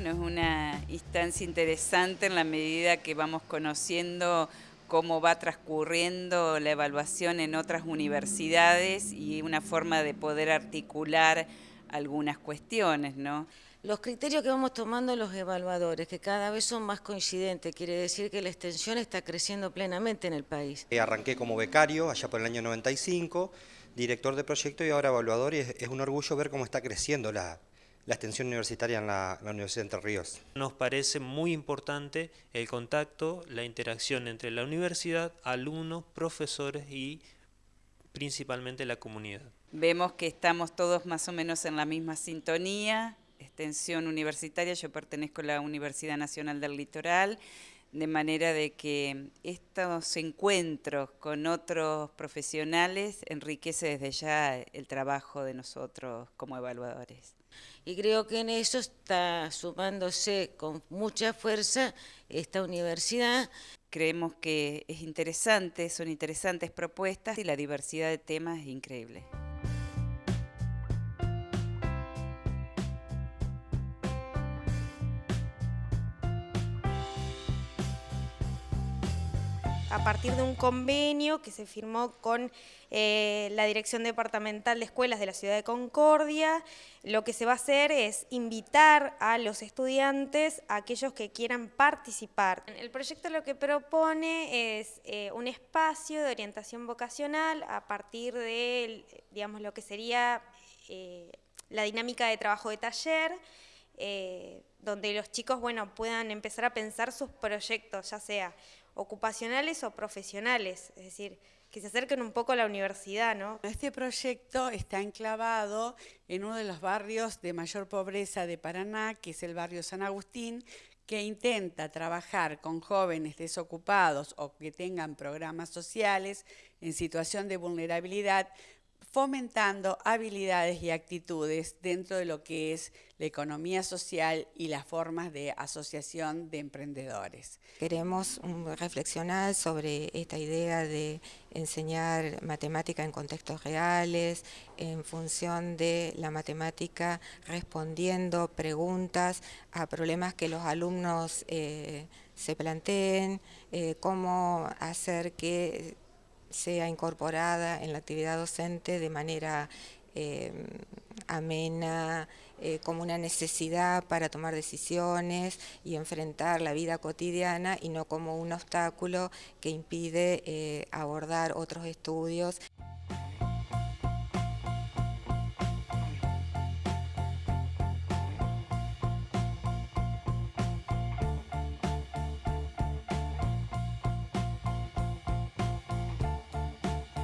Bueno, es una instancia interesante en la medida que vamos conociendo cómo va transcurriendo la evaluación en otras universidades y una forma de poder articular algunas cuestiones, ¿no? Los criterios que vamos tomando los evaluadores, que cada vez son más coincidentes, quiere decir que la extensión está creciendo plenamente en el país. Eh, arranqué como becario allá por el año 95, director de proyecto y ahora evaluador y es, un orgullo ver cómo está creciendo la, extensión universitaria en la, la, Universidad de Entre Ríos. Nos parece muy importante el contacto, la interacción entre la universidad, alumnos, profesores y principalmente la comunidad. Vemos que estamos todos más o menos en la misma sintonía, extensión universitaria, yo pertenezco a la Universidad Nacional del Litoral, de manera de que estos encuentros con otros profesionales enriquece desde ya el trabajo de nosotros como evaluadores. Y creo que en eso está sumándose con mucha fuerza esta universidad. Creemos que es interesante, son interesantes propuestas y la diversidad de temas es increíble. A partir de un convenio que se firmó con eh, la Dirección Departamental de Escuelas de la Ciudad de Concordia. Lo que se va a hacer es invitar a los estudiantes, a aquellos que quieran participar. El proyecto lo que propone es eh, un espacio de orientación vocacional a partir de digamos, lo que sería eh, la dinámica de trabajo de taller, donde los chicos bueno, puedan empezar a pensar sus proyectos, ya sea ocupacionales o profesionales, es decir, que se acerquen un poco a la universidad, ¿no? Este proyecto está enclavado en uno de los barrios de mayor pobreza de Paraná, que es el barrio San Agustín, que intenta trabajar con jóvenes desocupados o que tengan programas sociales en situación de vulnerabilidad fomentando habilidades y actitudes dentro de lo que es la economía social y las formas de asociación de emprendedores. Queremos mm, reflexionar sobre esta idea de enseñar matemática en contextos reales, en función de la matemática respondiendo preguntas a problemas que los alumnos eh, se planteen, eh, cómo hacer que sea incorporada en la actividad docente de manera eh, amena, eh, como una necesidad para tomar decisiones y enfrentar la vida cotidiana y no como un obstáculo que impide eh, abordar otros estudios.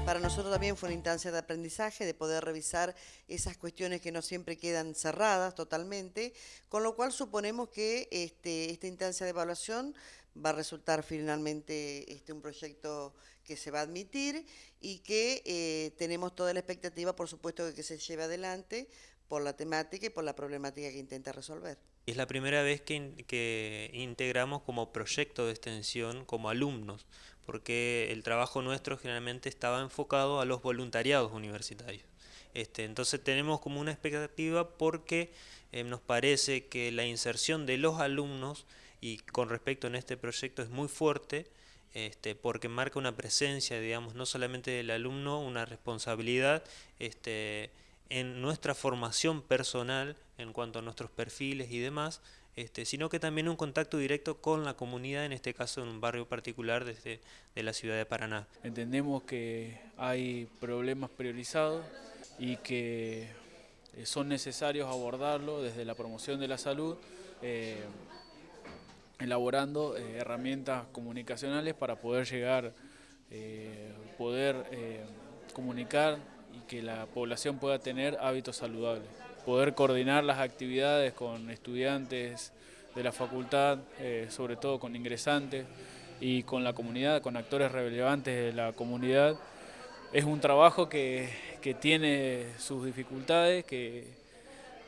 Para nosotros también fue una instancia de aprendizaje, de poder revisar esas cuestiones que no siempre quedan cerradas totalmente, con lo cual suponemos que este, esta instancia de evaluación va a resultar finalmente este, un proyecto que se va a admitir y que eh, tenemos toda la expectativa, por supuesto, de que se lleve adelante por la temática y por la problemática que intenta resolver. Es la primera vez que, que integramos como proyecto de extensión como alumnos, porque el trabajo nuestro generalmente estaba enfocado a los voluntariados universitarios. Este, entonces tenemos como una expectativa porque eh, nos parece que la inserción de los alumnos y con respecto en este proyecto es muy fuerte este, porque marca una presencia, digamos, no solamente del alumno, una responsabilidad este, en nuestra formación personal en cuanto a nuestros perfiles y demás, este, sino que también un contacto directo con la comunidad, en este caso en un barrio particular desde de la ciudad de Paraná. Entendemos que hay problemas priorizados y que eh, son necesarios abordarlo desde la promoción de la salud, eh, elaborando eh, herramientas comunicacionales para poder llegar, poder comunicar y que la población pueda tener hábitos saludables poder coordinar las actividades con estudiantes de la facultad, eh, sobre todo con ingresantes y con la comunidad, con actores relevantes de la comunidad. Es un trabajo que, tiene sus dificultades, que,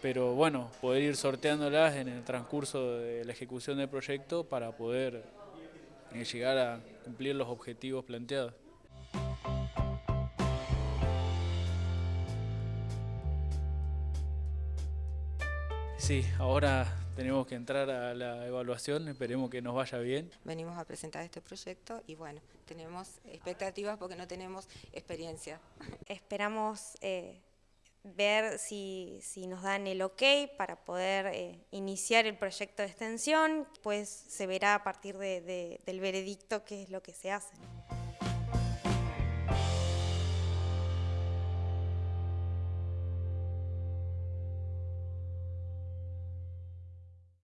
pero bueno, poder ir sorteándolas en el transcurso de la ejecución del proyecto para poder eh, llegar a cumplir los objetivos planteados. Sí, ahora tenemos que entrar a la evaluación, esperemos que nos vaya bien. Venimos a presentar este proyecto y bueno, tenemos expectativas porque no tenemos experiencia. Esperamos eh, ver si, si, nos dan el ok para poder eh, iniciar el proyecto de extensión, pues se verá a partir de, de, del veredicto qué es lo que se hace.